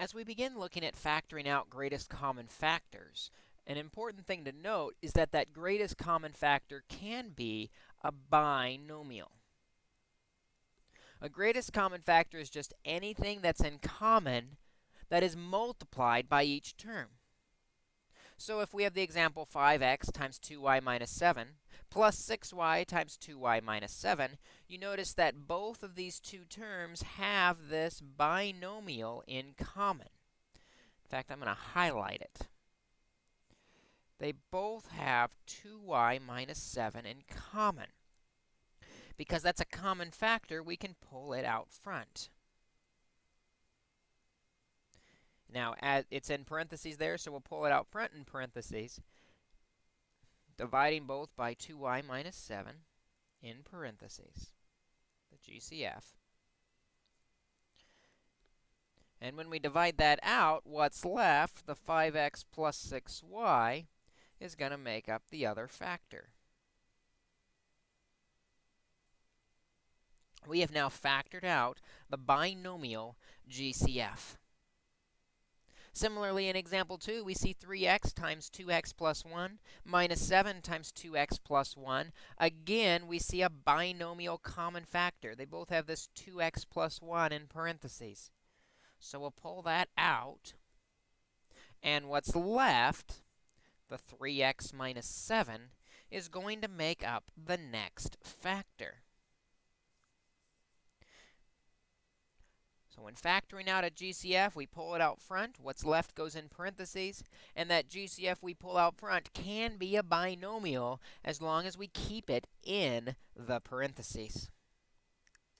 As we begin looking at factoring out greatest common factors, an important thing to note is that that greatest common factor can be a binomial. A greatest common factor is just anything that's in common that is multiplied by each term. So if we have the example 5x times 2y minus 7 plus 6y times 2y minus 7, you notice that both of these two terms have this binomial in common. In fact, I'm going to highlight it. They both have 2y minus 7 in common. Because that's a common factor, we can pull it out front. Now, it's in parentheses there, so we'll pull it out front in parentheses, dividing both by 2y minus 7 in parentheses, the GCF. And when we divide that out, what's left, the 5x plus 6y, is going to make up the other factor. We have now factored out the binomial GCF. Similarly, in example 2, we see 3x times 2x plus 1 minus 7 times 2x plus 1. Again, we see a binomial common factor. They both have this 2x plus 1 in parentheses. So we'll pull that out. And what's left, the 3x minus 7, is going to make up the next factor. So when factoring out a GCF, we pull it out front. What's left goes in parentheses. And that GCF we pull out front can be a binomial as long as we keep it in the parentheses.